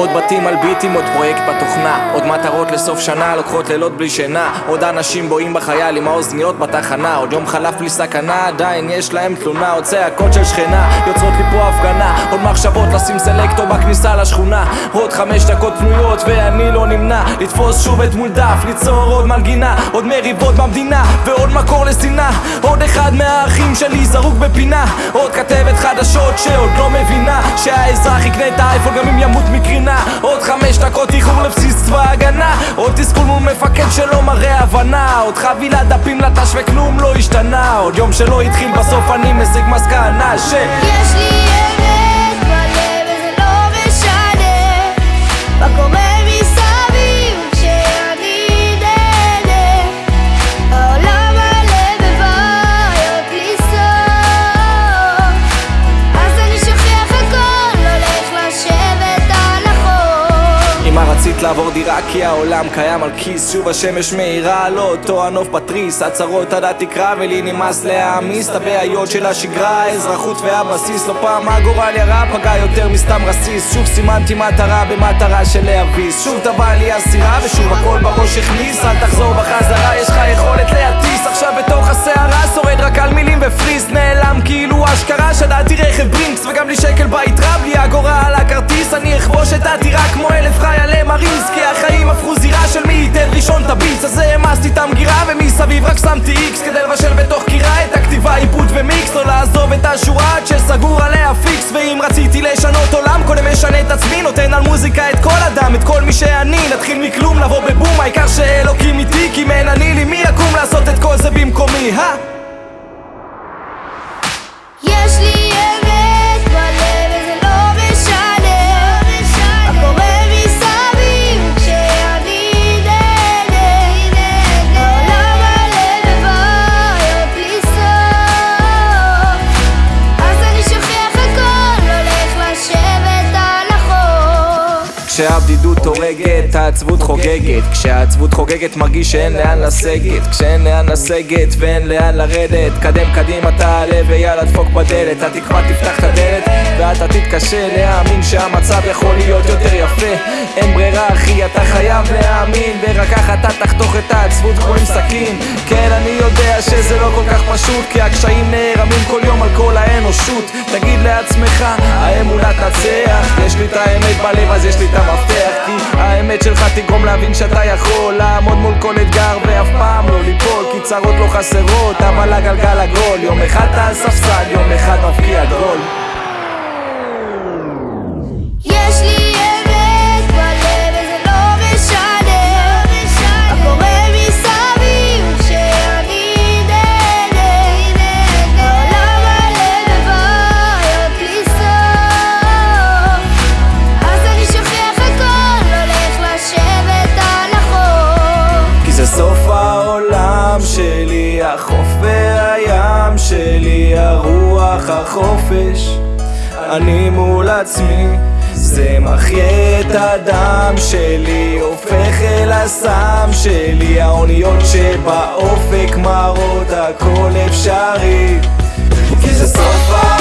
עוד בתים על ביטים, עוד פרויקט בתוכנה. עוד מטרות לסוף שנה, לוקחות לילות בלי שינה. עוד אנשים בואים בחייל עם האוזניות בתחנה. עוד יום חלף בלי סכנה, עדיין יש להם תלונה. עוד צעקות של שכנה, יוצרות לי פה הפגנה. עוד מחשבות לשים סלקטור בכניסה לשכונה. עוד חמש דקות פנויות ואני לא נמנע. לתפוס שוב את מול דף, ליצור עוד מנגינה. עוד מריבות במדינה ועוד מקור לשנאה. עוד אחד מהאחים שלי זרוק בפינה. עוד כתבת חדשות שעוד לא מבינה. שהאזרח יקנה את האייפון גם אם ימות מקרינה עוד חמש דקות איחור לבסיס צבא הגנה עוד תסכול מול מפקד שלא מראה הבנה. עוד חבילת דפים לטש וכלום לא השתנה. עוד יום שלא התחיל בסוף אני משיג מסקנה ש... יש לי אמת רצית לעבור דירה כי העולם קיים על כיס שוב השמש מאירה לא אותו הנוף פטריס. הצהרות עד התקרה ולי נמאס להעמיס. את הבעיות של השגרה האזרחות והבסיס. לא פעם הגורל ירה פגע יותר מסתם רסיס. שוב סימנתי מטרה במטרה של להביס. שוב טבע לי הסירה ושוב הכל בראש הכניס. אל תחזור בחזרה אכבוש את הטירה כמו אלף חיילי מריז כי החיים הפכו זירה של מי ייתן ראשון את הביס אז העמסתי את המגירה ומסביב רק שמתי איקס כדי לבשל בתוך קירה את הכתיבה עיבוד ומיקס לא לעזוב את השורה עד שסגור עליה פיקס. ואם רציתי לשנות עולם קודם משנה את עצמי נותן על מוזיקה את כל אדם את כל מי שאני. נתחיל מכלום לבוא בבום העיקר שאלוקים איתי כי אם אני לי מי יקום לעשות את כל זה במקומי הא כשהבדידות הורגת, העצבות חוגגת. כשהעצבות חוגגת מרגיש שאין לאן לסגת. כשאין לאן לסגת ואין לאן לרדת. קדם קדימה תעלה ויאללה דפוק בדלת. התקווה תפתח את הדלת ואתה תתקשה להאמין שהמצב יכול להיות יותר יפה. אין ברירה אחי אתה חייב להאמין ורק ככה אתה תחתוך את העצבות כמו עם סכין. כן אני יודע שזה לא כל כך פשוט כי הקשיים נערמים כל יום על כל האנושות. תגיד לעצמך האמונה תנצח. יש לי את האמת בלב אז יש לי את המפתח כי האמת שלך תגרום להבין שאתה יכול לעמוד מול כל אתגר ואף פעם לא ליפול כי צרות לא חסרות אבל הגלגל עגול יום אחד אתה על ספסל יום אחד מבקיע גול רוח החופש. אני מול עצמי זה מחיה את הדם שלי, הופך אל הסם שלי. האוניות שבאופק מראות הכל אפשרי. כי זה סוף ה...